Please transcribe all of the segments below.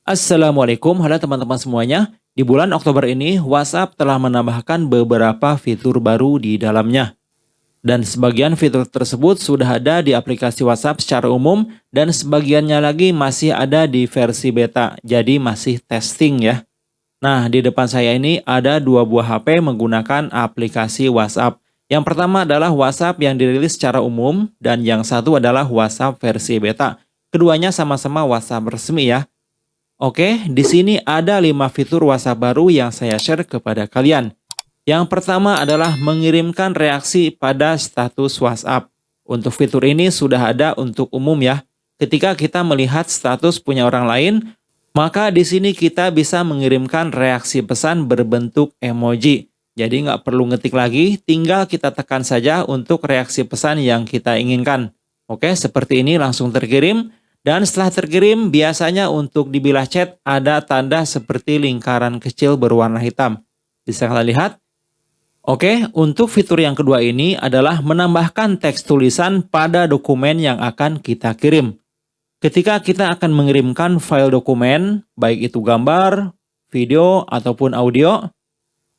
Assalamualaikum, halo teman-teman semuanya. Di bulan Oktober ini, WhatsApp telah menambahkan beberapa fitur baru di dalamnya. Dan sebagian fitur tersebut sudah ada di aplikasi WhatsApp secara umum, dan sebagiannya lagi masih ada di versi beta, jadi masih testing ya. Nah, di depan saya ini ada dua buah HP menggunakan aplikasi WhatsApp. Yang pertama adalah WhatsApp yang dirilis secara umum, dan yang satu adalah WhatsApp versi beta. Keduanya sama-sama WhatsApp resmi ya. Oke, di sini ada 5 fitur WhatsApp baru yang saya share kepada kalian. Yang pertama adalah mengirimkan reaksi pada status WhatsApp. Untuk fitur ini sudah ada untuk umum ya. Ketika kita melihat status punya orang lain, maka di sini kita bisa mengirimkan reaksi pesan berbentuk emoji. Jadi nggak perlu ngetik lagi, tinggal kita tekan saja untuk reaksi pesan yang kita inginkan. Oke, seperti ini langsung terkirim. Dan setelah terkirim, biasanya untuk di bilah chat ada tanda seperti lingkaran kecil berwarna hitam. Bisa kalian lihat? Oke, untuk fitur yang kedua ini adalah menambahkan teks tulisan pada dokumen yang akan kita kirim. Ketika kita akan mengirimkan file dokumen, baik itu gambar, video, ataupun audio,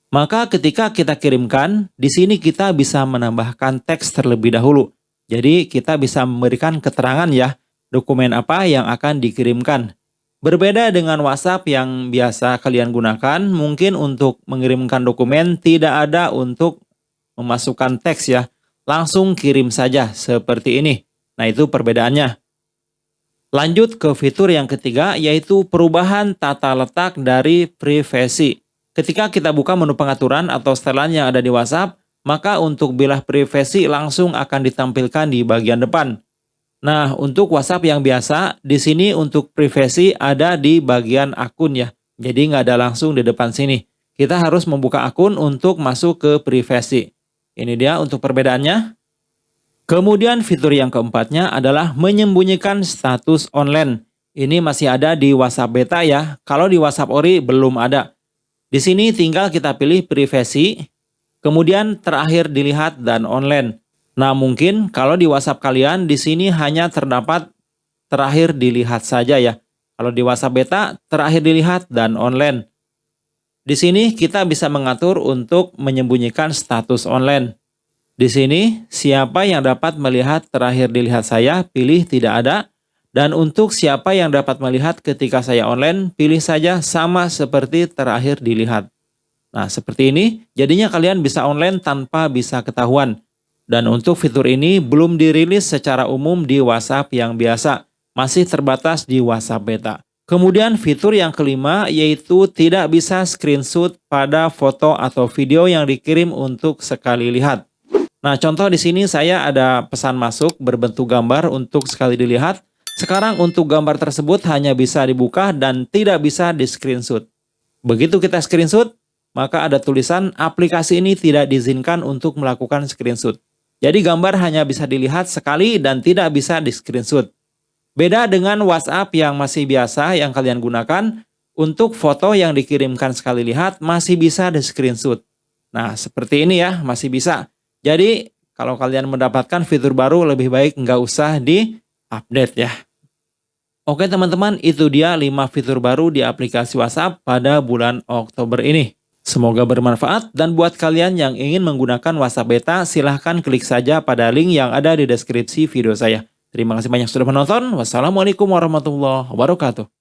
maka ketika kita kirimkan, di sini kita bisa menambahkan teks terlebih dahulu. Jadi kita bisa memberikan keterangan ya, dokumen apa yang akan dikirimkan. Berbeda dengan WhatsApp yang biasa kalian gunakan, mungkin untuk mengirimkan dokumen tidak ada untuk memasukkan teks ya. Langsung kirim saja seperti ini. Nah itu perbedaannya. Lanjut ke fitur yang ketiga yaitu perubahan tata letak dari privasi. Ketika kita buka menu pengaturan atau setelan yang ada di WhatsApp, maka untuk bilah privasi langsung akan ditampilkan di bagian depan. Nah, untuk WhatsApp yang biasa, di sini untuk privasi ada di bagian akun ya. Jadi nggak ada langsung di depan sini. Kita harus membuka akun untuk masuk ke privasi. Ini dia untuk perbedaannya. Kemudian fitur yang keempatnya adalah menyembunyikan status online. Ini masih ada di WhatsApp beta ya. Kalau di WhatsApp Ori belum ada. Di sini tinggal kita pilih privasi, kemudian terakhir dilihat dan online. Nah, mungkin kalau di WhatsApp kalian di sini hanya terdapat terakhir dilihat saja ya. Kalau di WhatsApp beta terakhir dilihat dan online. Di sini kita bisa mengatur untuk menyembunyikan status online. Di sini, siapa yang dapat melihat terakhir dilihat saya, pilih tidak ada. Dan untuk siapa yang dapat melihat ketika saya online, pilih saja sama seperti terakhir dilihat. Nah, seperti ini, jadinya kalian bisa online tanpa bisa ketahuan. Dan untuk fitur ini belum dirilis secara umum di WhatsApp yang biasa, masih terbatas di WhatsApp beta. Kemudian fitur yang kelima yaitu tidak bisa screenshot pada foto atau video yang dikirim untuk sekali lihat. Nah, contoh di sini saya ada pesan masuk berbentuk gambar untuk sekali dilihat. Sekarang untuk gambar tersebut hanya bisa dibuka dan tidak bisa di screenshot. Begitu kita screenshot, maka ada tulisan aplikasi ini tidak diizinkan untuk melakukan screenshot. Jadi gambar hanya bisa dilihat sekali dan tidak bisa di screenshot. Beda dengan WhatsApp yang masih biasa yang kalian gunakan, untuk foto yang dikirimkan sekali lihat masih bisa di screenshot. Nah, seperti ini ya, masih bisa. Jadi, kalau kalian mendapatkan fitur baru, lebih baik nggak usah di-update ya. Oke teman-teman, itu dia 5 fitur baru di aplikasi WhatsApp pada bulan Oktober ini. Semoga bermanfaat dan buat kalian yang ingin menggunakan WhatsApp Beta, silahkan klik saja pada link yang ada di deskripsi video saya. Terima kasih banyak sudah menonton. Wassalamualaikum warahmatullahi wabarakatuh.